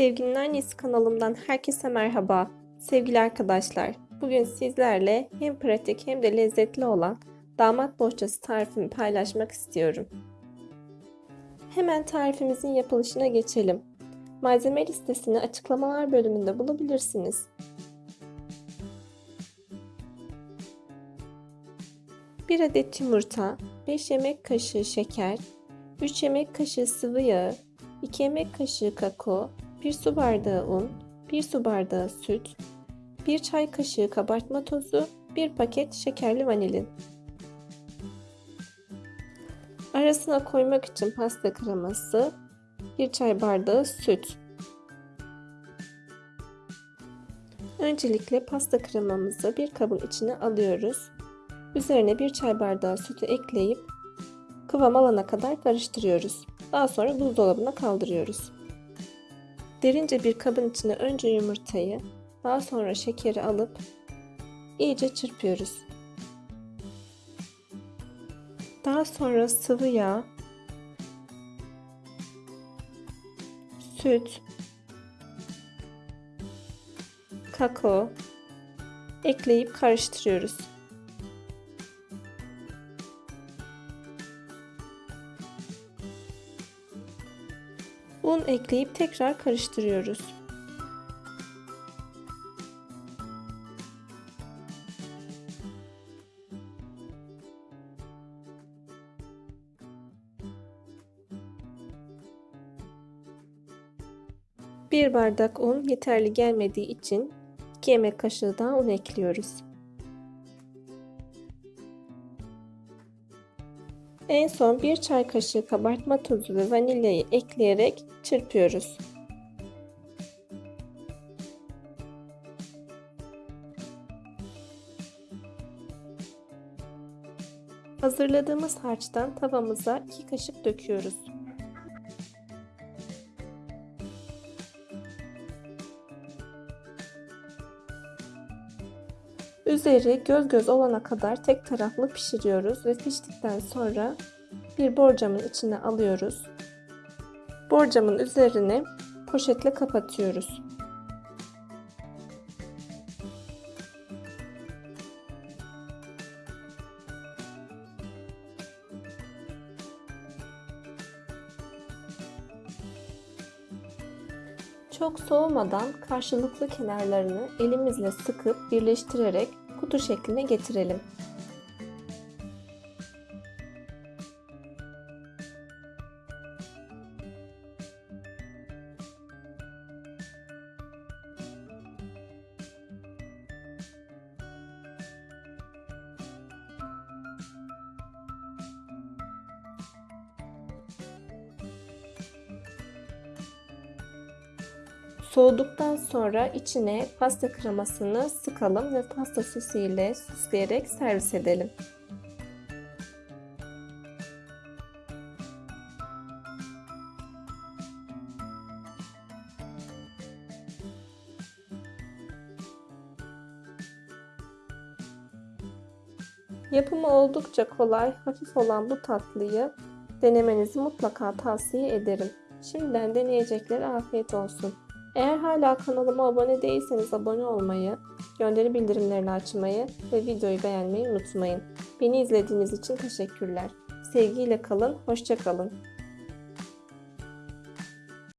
Sevginin Annesi kanalımdan herkese merhaba. Sevgili arkadaşlar, bugün sizlerle hem pratik hem de lezzetli olan damat bohçası tarifimi paylaşmak istiyorum. Hemen tarifimizin yapılışına geçelim. Malzeme listesini açıklamalar bölümünde bulabilirsiniz. Bir adet yumurta, 5 yemek kaşığı şeker, 3 yemek kaşığı sıvı yağ, 2 yemek kaşığı kakao, 1 su bardağı un, 1 su bardağı süt, 1 çay kaşığı kabartma tozu, 1 paket şekerli vanilin. Arasına koymak için pasta kreması, 1 çay bardağı süt. Öncelikle pasta kremamızı bir kabın içine alıyoruz. Üzerine 1 çay bardağı sütü ekleyip kıvam alana kadar karıştırıyoruz. Daha sonra buzdolabına kaldırıyoruz. Derince bir kabın içine önce yumurtayı, daha sonra şekeri alıp iyice çırpıyoruz. Daha sonra sıvı yağ, süt, kakao ekleyip karıştırıyoruz. Un ekleyip tekrar karıştırıyoruz. Bir bardak un yeterli gelmediği için 2 yemek kaşığı daha un ekliyoruz. En son 1 çay kaşığı kabartma tozu ve vanilyayı ekleyerek çırpıyoruz. Hazırladığımız harçtan tavamıza 2 kaşık döküyoruz. Üzeri göz göz olana kadar tek taraflı pişiriyoruz ve piştikten sonra bir borcamın içine alıyoruz. Borcamın üzerine poşetle kapatıyoruz. Çok soğumadan karşılıklı kenarlarını elimizle sıkıp birleştirerek kutu şekline getirelim. Soğuduktan sonra içine pasta kremasını sıkalım ve pasta sosu ile süsleyerek servis edelim. Yapımı oldukça kolay, hafif olan bu tatlıyı denemenizi mutlaka tavsiye ederim. Şimdiden deneyeceklere afiyet olsun. Eğer hala kanalıma abone değilseniz abone olmayı, gönderi bildirimlerini açmayı ve videoyu beğenmeyi unutmayın. Beni izlediğiniz için teşekkürler. Sevgiyle kalın, hoşçakalın.